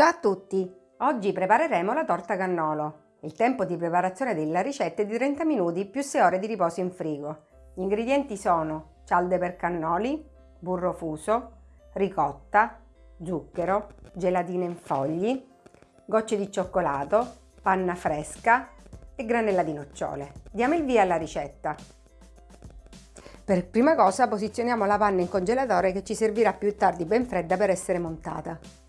Ciao a tutti! Oggi prepareremo la torta cannolo. Il tempo di preparazione della ricetta è di 30 minuti più 6 ore di riposo in frigo. Gli ingredienti sono cialde per cannoli, burro fuso, ricotta, zucchero, gelatina in fogli, gocce di cioccolato, panna fresca e granella di nocciole. Diamo il via alla ricetta. Per prima cosa posizioniamo la panna in congelatore che ci servirà più tardi ben fredda per essere montata.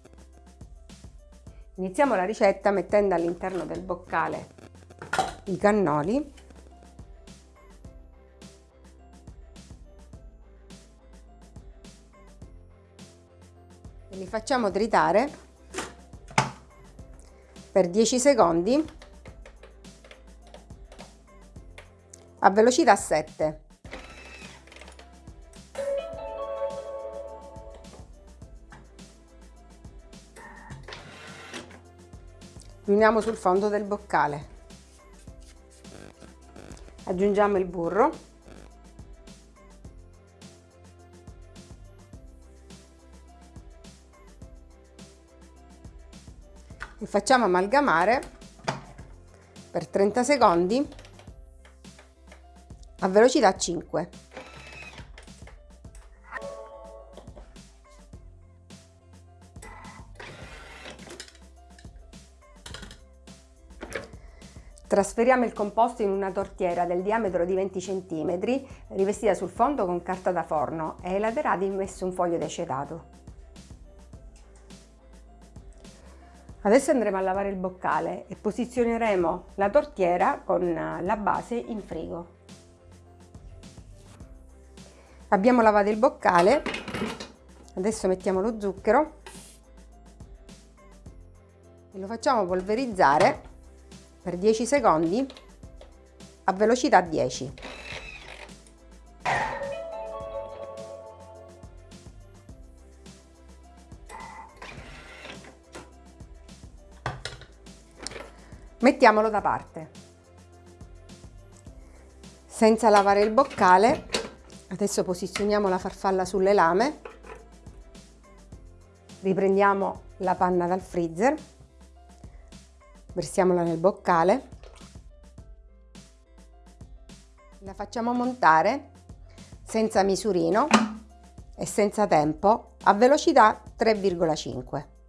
Iniziamo la ricetta mettendo all'interno del boccale i cannoli e li facciamo tritare per 10 secondi a velocità 7. Riuniamo sul fondo del boccale. Aggiungiamo il burro. E facciamo amalgamare per 30 secondi a velocità 5 Trasferiamo il composto in una tortiera del diametro di 20 cm, rivestita sul fondo con carta da forno e ai laterali messo un foglio di acetato. Adesso andremo a lavare il boccale e posizioneremo la tortiera con la base in frigo. Abbiamo lavato il boccale, adesso mettiamo lo zucchero e lo facciamo polverizzare per 10 secondi a velocità 10. Mettiamolo da parte. Senza lavare il boccale, adesso posizioniamo la farfalla sulle lame, riprendiamo la panna dal freezer versiamola nel boccale. La facciamo montare senza misurino e senza tempo a velocità 3,5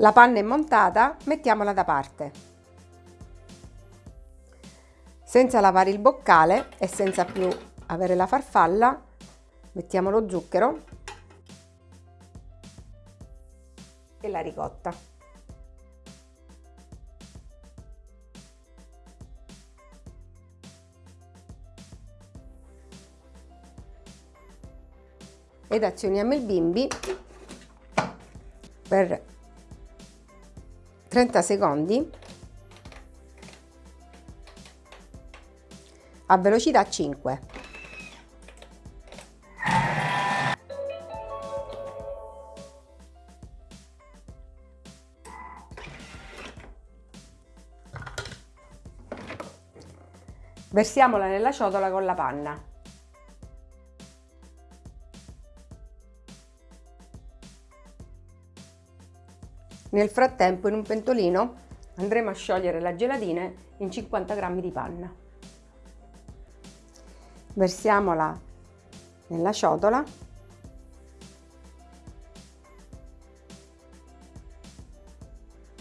La panna è montata, mettiamola da parte. Senza lavare il boccale e senza più avere la farfalla, mettiamo lo zucchero e la ricotta. Ed azioniamo il bimbi per 30 secondi a velocità 5. Versiamola nella ciotola con la panna. Nel frattempo in un pentolino andremo a sciogliere la gelatina in 50 g di panna. Versiamola nella ciotola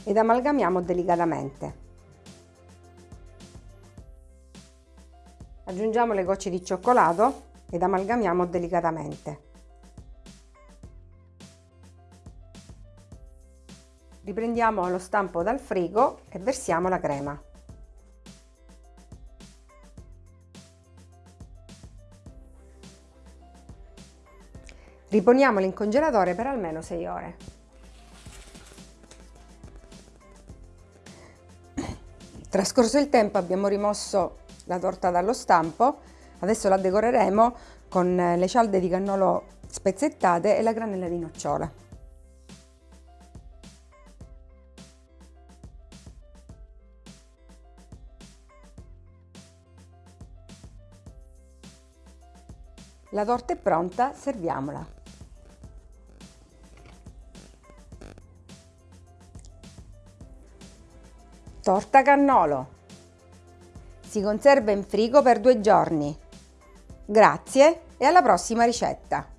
ed amalgamiamo delicatamente. Aggiungiamo le gocce di cioccolato ed amalgamiamo delicatamente. Riprendiamo lo stampo dal frigo e versiamo la crema. Riponiamolo in congelatore per almeno 6 ore. Trascorso il tempo abbiamo rimosso la torta dallo stampo, adesso la decoreremo con le cialde di cannolo spezzettate e la granella di nocciola. La torta è pronta, serviamola. Torta cannolo. Si conserva in frigo per due giorni. Grazie e alla prossima ricetta!